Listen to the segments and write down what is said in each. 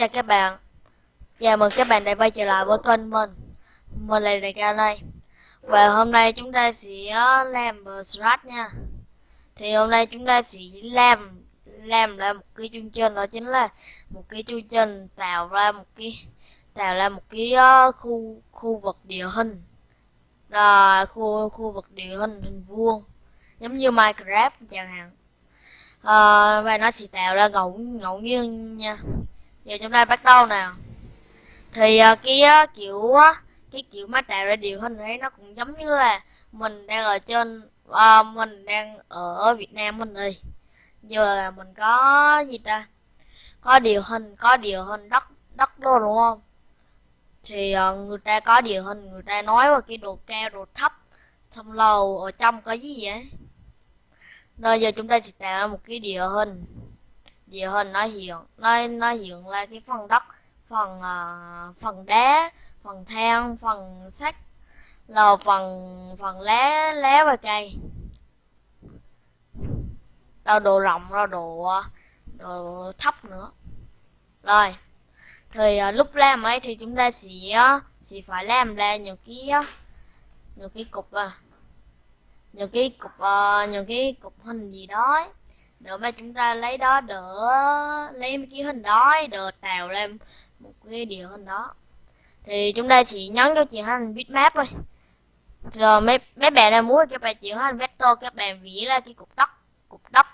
Chào các bạn. Chào mừng các bạn đã quay trở lại với kênh mình. Mình là Đại ca đây. Và hôm nay chúng ta sẽ ờ, làm Strat nha. Thì hôm nay chúng ta sẽ làm Làm ra một cái chương trình đó chính là Một cái chương trình tạo ra một cái Tạo ra một cái uh, khu khu vực địa hình. Là khu khu vực địa hình hình vuông giống như Minecraft chẳng hạn. À, và nó sẽ tạo ra ngẫu ngẫu nhiên nha giờ chúng ta bắt đầu nào thì uh, cái uh, kiểu uh, cái kiểu máy tạo ra điều hình ấy nó cũng giống như là mình đang ở trên uh, mình đang ở Việt Nam mình đi giờ là mình có gì ta? Có điều hình có điều hình đất đất đô đúng không? Thì uh, người ta có điều hình người ta nói về cái độ cao độ thấp xong lầu ở trong có gì vậy? Nên giờ chúng ta sẽ tạo ra một cái địa hình địa hình nó hiện nó nó hiện là cái phần đất phần uh, phần đá phần than phần sắt là phần phần lá lá và cây. Rồi độ rộng rồi độ độ thấp nữa. Rồi thì uh, lúc làm ấy thì chúng ta sẽ sẽ phải làm ra những cái những cái cục à những cái cục uh, những cái cục hình gì đó để mà chúng ta lấy đó, đỡ lấy mấy cái hình đó đỡ tạo lên một cái điều hình đó. Thì chúng ta chỉ nhấn cho chị hành bitmap thôi. Rồi mấy mấy bạn nào muốn các bạn chịu hành vector, các bạn vẽ ra cái cục đất cục đất.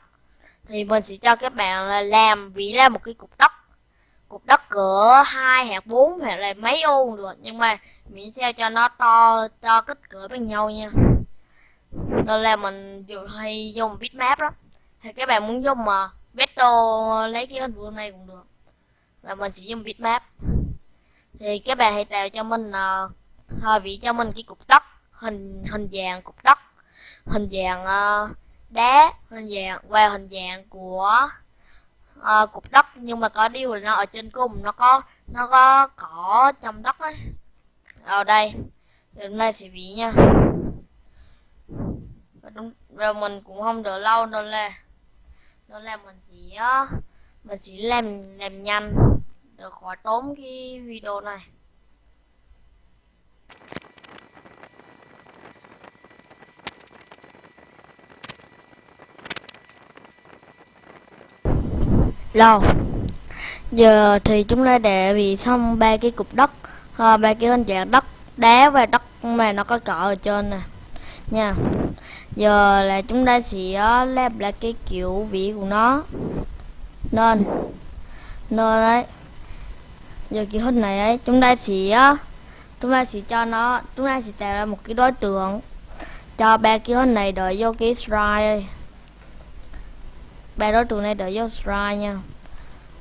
Thì mình sẽ cho các bạn là làm vẽ ra một cái cục đất. Cục đất cỡ hai hạt bốn hoặc là mấy ô cũng được, nhưng mà miễn sao cho nó to to kích cỡ bằng nhau nha. Nên là mình dùng hay dùng bitmap đó thì các bạn muốn dùng ờ, mà vector lấy cái hình vuông này cũng được. Và mình sẽ dùng bitmap. Thì các bạn hãy tạo cho mình uh, hơi vị cho mình cái cục đất hình hình dạng cục đất. Hình dạng uh, đá hình dạng và hình dạng của uh, cục đất. Nhưng mà có điều là nó ở trên cùng nó có nó có cỏ trong đất ấy. Ở đây thì hôm nay sẽ vị nha. Và, đúng, và mình cũng không đợi lâu đâu là nó làm mình sẽ mình sẽ làm làm nhanh được khỏi tốn cái video này. Lâu giờ thì chúng ta để vì xong ba cái cục đất ờ, ba cái hình dạng đất, đá và đất mà nó có cọ ở trên nè. Nha giờ là chúng ta sẽ ờ, lép lại cái kiểu vị của nó. Nên nên đấy. Giờ kiểu hình này ấy, chúng ta sẽ ờ, chúng ta sẽ cho nó, chúng ta sẽ tạo ra một cái đối tượng. Cho ba cái hình này đợi vô cái strike ba đối tượng này đợi vô slide nha.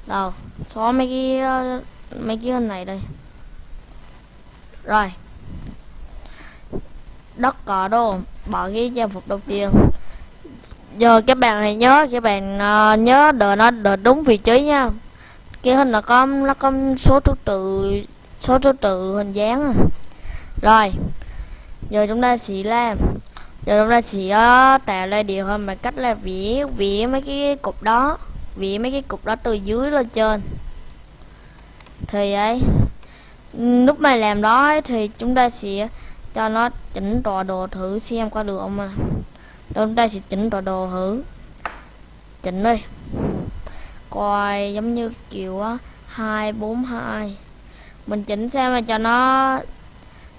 Đâu, xóa mấy cái ờ, mấy cái hình này đây rồi. Đất cỏ đồ bỏ cái trang phục đầu tiên. Giờ các bạn hãy nhớ các bạn uh, nhớ đợi nó đợi đúng vị trí nha. Cái hình là có nó có số thứ tự số thứ tự hình dáng à. rồi giờ chúng ta sẽ làm giờ chúng ta sẽ uh, tạo ra điều hơn bằng cách là vẽ vẽ mấy cái cục đó vẽ mấy cái cục đó từ dưới lên trên. Thì ấy ừ, lúc mà làm đó ấy, thì chúng ta sẽ cho nó chỉnh tọa đồ thử xem có được không à Rồi đây sẽ chỉnh tọa đồ thử. Chỉnh đi. Coi giống như kiểu á 242 mình chỉnh xem mà cho nó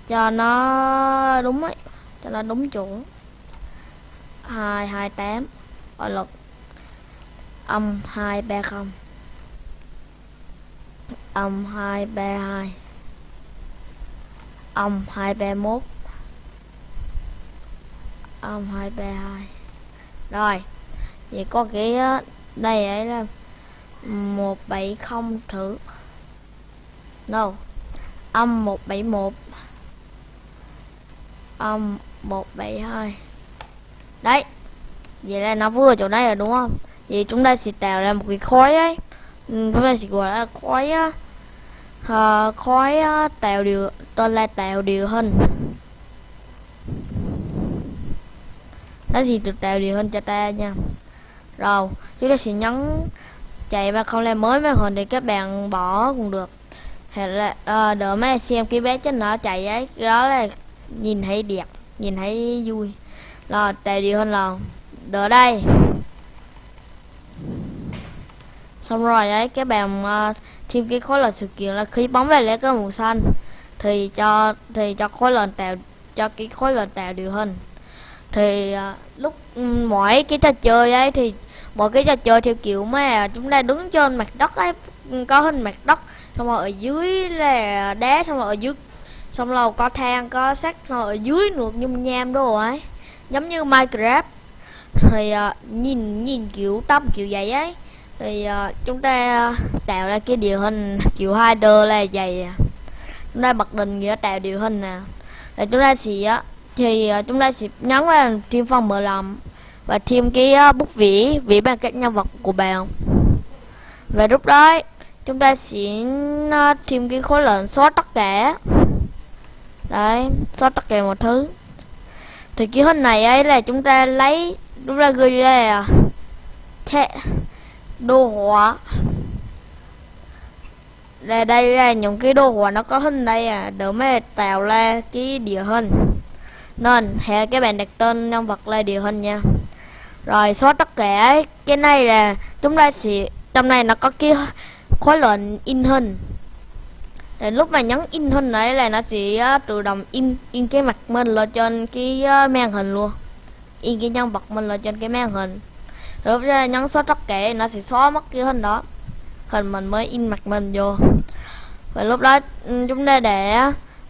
cho nó đúng ấy, cho nó đúng chuẩn 228 ở lực âm 230 âm 232 âm 231 Ông 232 Rồi, Vậy có cái ờ, Đây ấy là 170 thử. No Âm 171 Âm 172 Đấy, Vậy là nó vừa chỗ này rồi, đúng không? Vậy chúng ta sẽ tạo ra một cái khói ấy. Ừ, chúng ta sẽ gọi là khói á ờ, uh, khói ờ, uh, tạo điều tên là tạo điều hình. Nó gì được tạo điều hình cho ta nha. Rồi chúng ta sẽ nhấn chạy và không làm mới màn hình thì các bạn bỏ cũng được. Hay là à, đỡ mấy xem cái bé trên nó chạy ấy đó là nhìn thấy đẹp nhìn thấy vui. Rồi tạo điều hình là đỡ đây. Xong rồi ấy các bạn uh, thêm cái khối lượng sự kiện là khi bóng về lấy cái màu xanh thì cho thì cho khối lượng tạo cho cái khối lượng tạo điều hơn thì uh, lúc ừ, mỗi cái trò chơi ấy thì mỗi cái trò chơi theo kiểu mà chúng ta đứng trên mặt đất ấy ừ, có hình mặt đất xong rồi ở dưới là đá xong rồi ở dưới xong rồi có thang có sắt xong rồi ở dưới nước nhung nham đồ ấy. Giống như minecraft. Thì uh, nhìn nhìn kiểu tâm kiểu vậy ấy thì uh, chúng ta tạo ra cái điều hình chiều hai đơ là dày à. chúng ta bật định nghĩa tạo điều hình nè. Thì chúng ta sẽ thì ờ, chúng ta sẽ nhấn vào thêm phần mở lòng và thêm cái ờ, bút vỉ vỉ bằng các nhân vật của bạn. Và lúc đó chúng ta sẽ thêm cái khối lượng xóa tất cả. Đấy xóa tất cả một thứ. Thì cái hình này ấy là chúng ta lấy chúng ta ghi là đồ họa là đây là những cái đồ họa nó có hình đây à. Để mà tạo ra cái địa hình. Nên hệ các bạn đặt tên nhân vật là địa hình nha. Rồi, xóa tất cả. Cái này là chúng ta sẽ, trong này nó có cái khối lệnh in hình. Để lúc mà nhấn in hình đấy là nó sẽ tự động in in cái mặt mình lên trên cái màn hình luôn. In cái nhân vật mình lên trên cái màn hình lúc ra nhấn xóa tất cả nó sẽ xóa mất cái hình đó. Hình mình mới in mặt mình vô. Và lúc đó ừ, chúng ta để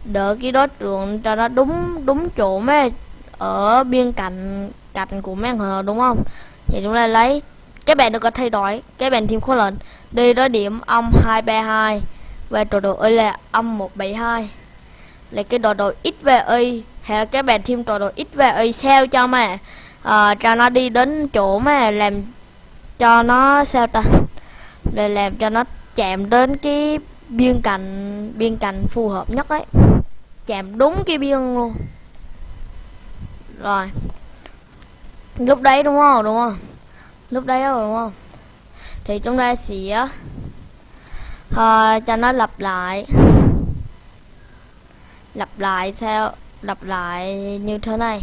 đỡ cái đối tượng cho nó đúng đúng chỗ mấy ở biên cạnh cạnh của màn hình, đúng không? Vậy chúng ta lấy, các bạn được có thay đổi, các bạn thêm khối lệnh. Đi tới điểm âm 232 và tọa độ y là âm 172 là cái tọa độ x về y. Hay các bạn thêm tọa độ x về y sao cho mà uh, cho nó đi đến chỗ mà làm cho nó sao ta? Để làm cho nó chạm đến cái biên cạnh biên cạnh phù hợp nhất ấy. Chạm đúng cái biên luôn. Rồi. Lúc đấy đúng không? Đúng không? Lúc đấy rồi đúng không? Thì chúng ta sẽ uh, cho nó lặp lại. Lặp lại sao? Lặp lại như thế này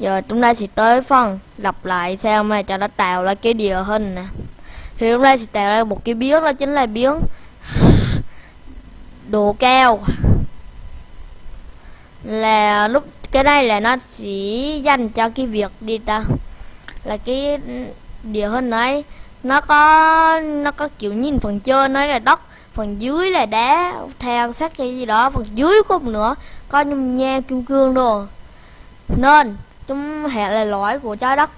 giờ chúng ta sẽ tới phần lặp lại sao mà cho nó tạo ra cái địa hình nè. Thì chúng ta sẽ tạo ra một cái biến, đó chính là biến độ cao. Là lúc, cái đây là nó chỉ dành cho cái việc đi ta. Là cái địa hình ấy, nó có nó có kiểu nhìn phần trên nó là đất, phần dưới là đá than sắt hay gì đó, phần dưới cũng nữa, có nhung nha kim cương đồ. Nên chúng hệ là lõi của trái đất.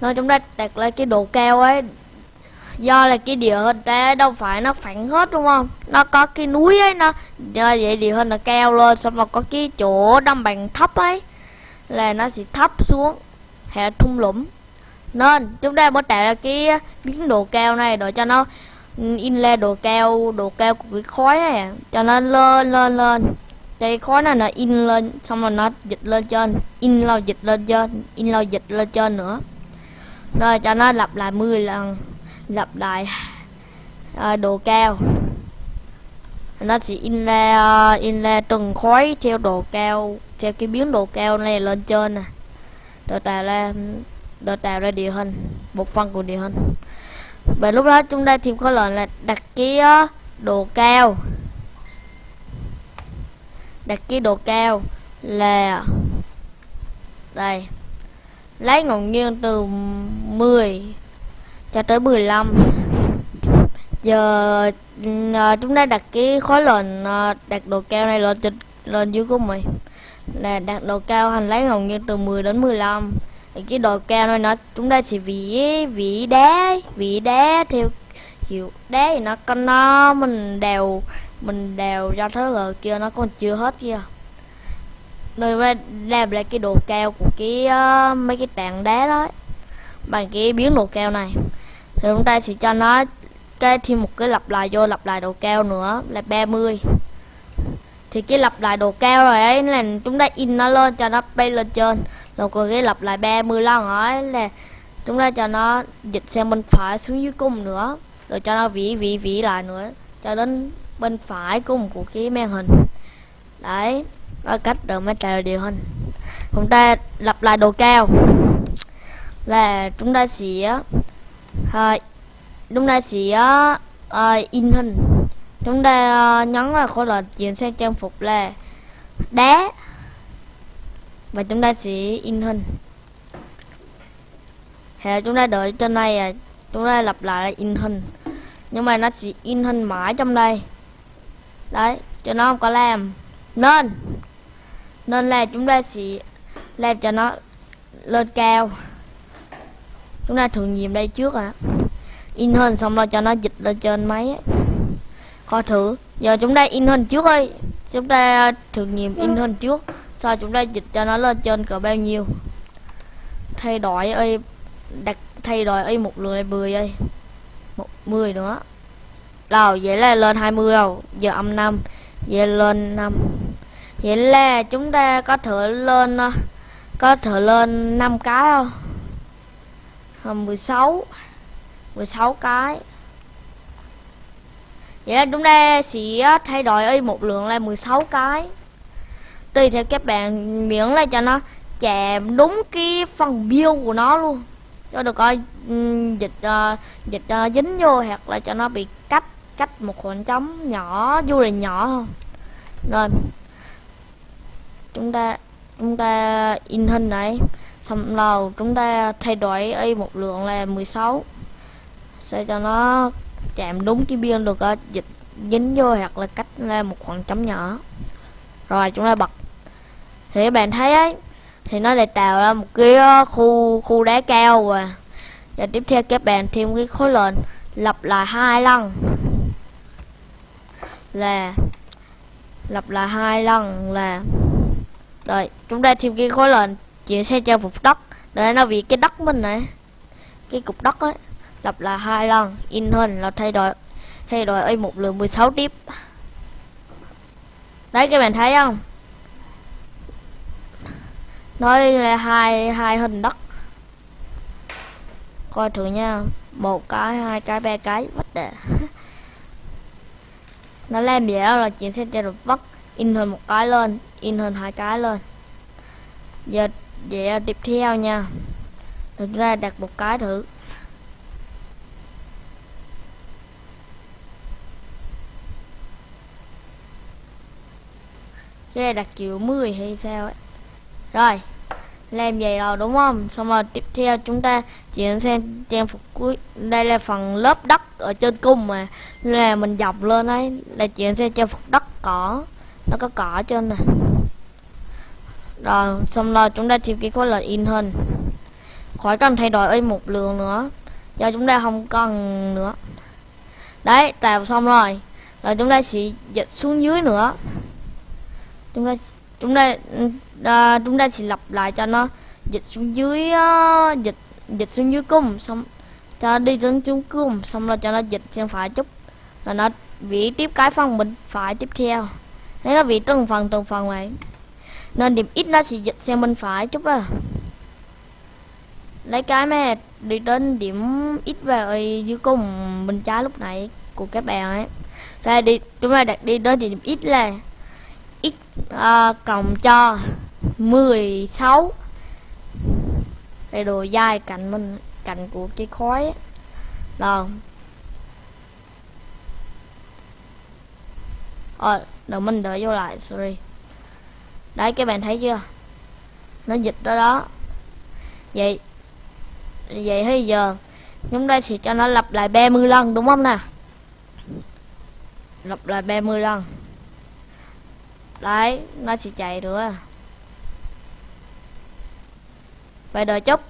Nên chúng ta đặt lên cái độ cao ấy. Do là cái địa hình ta đâu phải nó phẳng hết, đúng không? Nó có cái núi ấy, nó do vậy địa hình nó cao lên, xong rồi có cái chỗ đâm bằng thấp ấy, là nó sẽ thấp xuống, hệ thung lũng. Nên, chúng ta mới tạo ra cái biến độ cao này để cho nó in lên độ cao độ cao của cái khói này cho nó lên lên lên cái khối này nó in lên xong rồi nó dịch lên trên. In lâu dịch lên trên in lâu dịch lên trên nữa. Rồi cho nó lặp lại 10 lần lặp lại à, độ cao. Nó sẽ in ra in ra từng khối theo độ cao theo cái biến độ cao này lên trên nè. Để tạo ra để tạo ra địa hình một phần của địa hình. Và lúc đó chúng ta thêm khối lệnh là đặt cái độ cao đặt cái độ cao là đây. Lấy ngẫu nhiên từ 10 cho tới 15 giờ uh, chúng ta đặt cái khối lệnh uh, ờ, đặt độ cao này lên trên lên dưới của mình. Là đặt độ cao hành lấy ngẫu nhiên từ 10 đến 15 thì cái độ cao này nó chúng ta sẽ vỉ vỉ đá vỉ đá theo kiểu đá thì nó con nó mình đều mình đèo ra thế rồi kia nó còn chưa hết kia. Rồi làm lại cái đồ cao của cái uh, mấy cái tảng đá đó bằng cái biến đồ cao này. Thì chúng ta sẽ cho nó cái thêm một cái lặp lại vô lặp lại đồ cao nữa là 30 thì cái lặp lại đồ cao rồi ấy là chúng ta in nó lên cho nó bay lên trên. Rồi còn cái lặp lại 30 lần ấy là chúng ta cho nó dịch sang bên phải xuống dưới cung nữa. Rồi cho nó vỉ vỉ vỉ lại nữa cho đến bên phải của một cuộc cái màn hình. Đấy đó là cách được máy trèo điều hình. Chúng ta lặp lại độ cao là chúng ta sẽ uh, chúng ta sẽ uh, in hình. Chúng ta uh, nhấn vào khối lệnh chuyển sang trang phục là đá và chúng ta sẽ in hình. Hệ chúng ta đợi trên này à chúng ta lặp lại in hình. Nhưng mà nó sẽ in hình mãi trong đây đấy cho nó không có làm. Nên nên là chúng ta sẽ làm cho nó lên cao. Chúng ta thử nghiệm đây trước ạ. À. in hình xong rồi cho nó dịch lên trên máy ấy. coi thử. Giờ chúng ta in hình trước ơi chúng ta thử nghiệm in hình trước. Sau chúng ta dịch cho nó lên trên cỡ bao nhiêu? Thay đổi ơi đặt thay đổi ơi một là 10 ơi một 10 nữa rồi vậy là lên 20 đâu giờ âm 5 vậy lên 5 vậy là chúng ta có thể lên ờ, có thể lên 5 cái không? 16 16 cái. Vậy là chúng ta sẽ thay đổi y một lượng là 16 cái. Tùy theo các bạn miễn là cho nó chạm đúng cái phần biêu của nó luôn. Cho được ờ, coi dịch uh, dịch uh, dính vô hoặc là cho nó bị cách cách một khoảng trống nhỏ dù là nhỏ không rồi, chúng ta chúng ta in hình này. Xong rồi chúng ta thay đổi y một lượng là 16 sẽ cho nó chạm đúng cái biên được ờ, dịch, dính vô hoặc là cách ra một khoảng trống nhỏ. Rồi chúng ta bật. Thì các bạn thấy ấy, thì nó lại tạo ra một cái ờ, khu khu đá cao và và tiếp theo các bạn thêm cái khối lệnh lặp lại hai lần là lặp lại hai lần là rồi chúng ta thêm cái khối lệnh chuyển sang trang phục đất để nó vì cái đất mình này cái cục đất ấy lặp lại hai lần in hình là thay đổi thay đổi ấy một lượng 16 tiếp đấy, các bạn thấy không? Nói là hai hai hình đất coi thử nha một cái, hai cái, ba cái vắt đề nó làm vậy đó là chuyển sang trên được vắt in hơn một cái lên, in hơn hai cái lên. Giờ vậy tiếp theo nha. Được ra đặt một cái thử. Cái đặt kiểu 10 hay sao ấy. Rồi làm vậy rồi, đúng không? Xong rồi tiếp theo chúng ta chuyển sang trang phục cuối đây là phần lớp đất ở trên cung mà. Là mình dọc lên ấy, là chuyển sang trang phục đất cỏ. Nó có cỏ trên nè. Rồi, xong rồi chúng ta tìm cái khối lệnh in hình. Khỏi cần thay đổi ấy một lượng nữa. Cho chúng ta không cần nữa. Đấy tạo xong rồi. Rồi chúng ta sẽ dịch xuống dưới nữa. Chúng ta chúng ta uh, ừ, à, chúng ta sẽ lặp lại cho nó. Dịch xuống dưới uh, dịch dịch xuống dưới cung xong cho đi đến xuống cung xong rồi cho nó dịch sang phải chút. Là nó vị tiếp cái phần bên phải tiếp theo. Thế nó vị từng phần từng phần vậy. Nên điểm ít nó sẽ dịch sang bên phải chút à. Lấy cái mà đi đến điểm ít về dưới cùng bên trái lúc nãy của các bạn ấy. Đây đi chúng ta đặt đi đến điểm ít là x uh, cộng cho 16 cái đồ dài cạnh mình cạnh của cái khói rồi. Ờ đầu mình đợi vô lại sorry. Đấy các bạn thấy chưa? Nó dịch đó đó. Vậy vậy bây giờ chúng ta sẽ cho nó lặp lại 30 lần đúng không nè lặp lại 30 lần đấy, nó sẽ chạy nữa vậy đợi chút.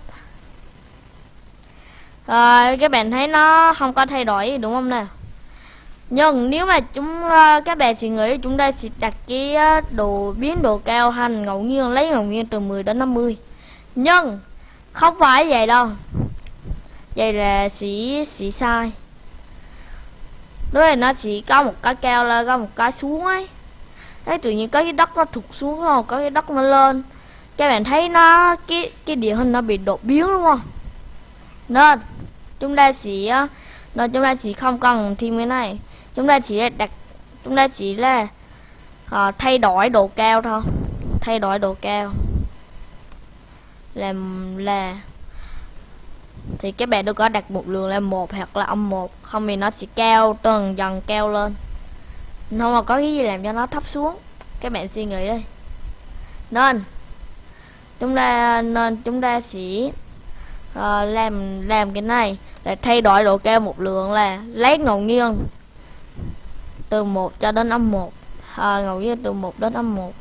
Rồi, các bạn thấy nó không có thay đổi, đúng không nè nhưng nếu mà chúng ờ, các bạn suy nghĩ, chúng ta sẽ đặt cái ờ, đồ biến độ cao hành ngẫu nhiên, lấy ngẫu nhiên từ 10 đến 50 nhưng, không phải vậy đâu. Vậy là sẽ sẽ sai. Đối là nó chỉ có một cái cao lên, có một cái xuống ấy đấy tự nhiên có cái đất nó thụt xuống không? Có cái đất nó lên. Các bạn thấy nó cái cái địa hình nó bị đột biến đúng không? Nên chúng ta chỉ nên chúng ta chỉ không cần thêm cái này. Chúng ta chỉ đặt chúng ta chỉ là uh, thay đổi độ cao thôi. Thay đổi độ cao. Làm là thì các bạn đừng có đặt một lượng là một hoặc là âm một. Không thì nó sẽ cao từng dần cao lên nó mà có cái gì làm cho nó thấp xuống. Các bạn suy nghĩ đi. Nên chúng ta nên chúng ta sẽ uh, làm làm cái này là thay đổi độ cao một lượng là lấy ngẫu nhiên từ 1 cho đến âm 1 à, ờ, ngẫu nhiên từ 1 đến âm 1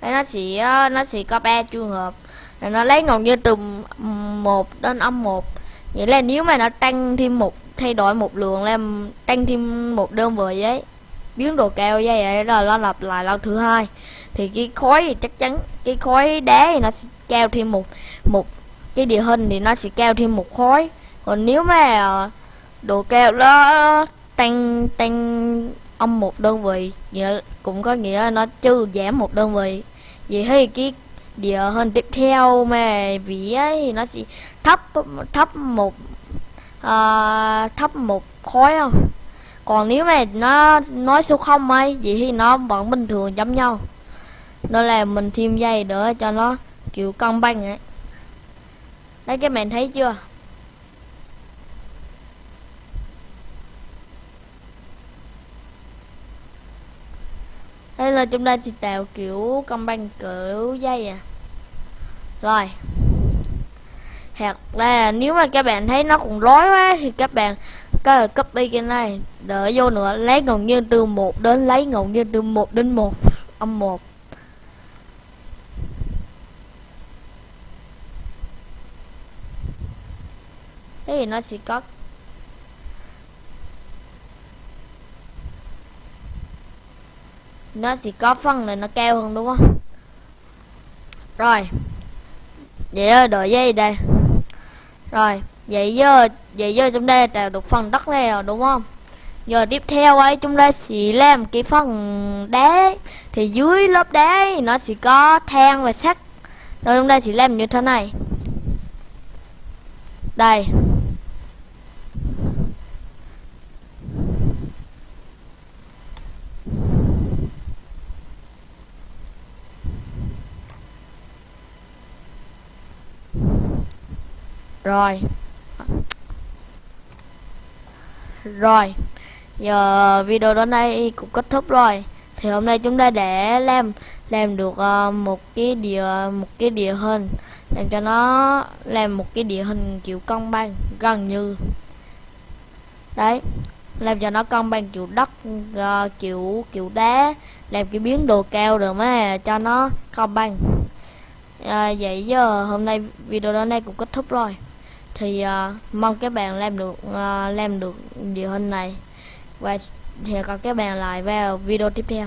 Đây nó chỉ ờ, nó chỉ có ba trường hợp. Là nó lấy ngẫu nhiên từ 1 đến âm 1 vậy là nếu mà nó tăng thêm một, thay đổi một lượng làm tăng thêm một đơn vị ấy, biến độ cao như vậy là nó lặp lại lần thứ hai. Thì cái khối thì chắc chắn, cái khối đá thì nó sẽ cao thêm một một cái địa hình thì nó sẽ cao thêm một khối. Còn nếu mà ờ, độ cao đó tăng tăng âm một đơn vị, nghĩa cũng có nghĩa nó trừ giảm một đơn vị. Vậy thì cái địa hơn tiếp theo mà vì ấy thì nó chỉ thấp thấp một à, uh, thấp một khối không còn nếu mà nó nói số không ấy vậy thì nó vẫn bình thường giống nhau. Đó là mình thêm dây nữa cho nó kiểu cân bằng ấy. Đấy các bạn thấy chưa? Đây là chúng ta chỉ tạo kiểu công bằng kiểu dây à. Rồi. Hoặc là nếu mà các bạn thấy nó cũng rối quá thì các bạn có thể copy cái này, đỡ vô nữa, lấy ngẫu nhiên từ 1 đến lấy ngẫu nhiên từ 1 đến 1 âm 1 thế thì nó sẽ có nó sẽ có phân này nó cao hơn đúng không? Rồi. Vậy rồi đợi dây đây. Rồi vậy giờ vậy giờ chúng ta tạo được phần đất này rồi đúng không? Giờ tiếp theo ấy chúng ta sẽ làm cái phần đá. Thì dưới lớp đá ấy, nó sẽ có than và sắt. Rồi chúng ta sẽ làm như thế này. Đây. Rồi. Rồi. Giờ video đến đây cũng kết thúc rồi. Thì hôm nay chúng ta để làm làm được uh, một cái địa một cái địa hình làm cho nó làm một cái địa hình kiểu cân bằng gần như. Đấy. Làm cho nó cân bằng kiểu đất uh, kiểu kiểu đá làm cái biến đồ cao được mà cho nó cân bằng. À, vậy giờ hôm nay video đến đây cũng kết thúc rồi thì uh, mong các bạn làm được uh, làm được điều hình này. Và hẹn gặp các bạn lại vào video tiếp theo.